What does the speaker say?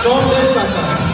尊敬しました。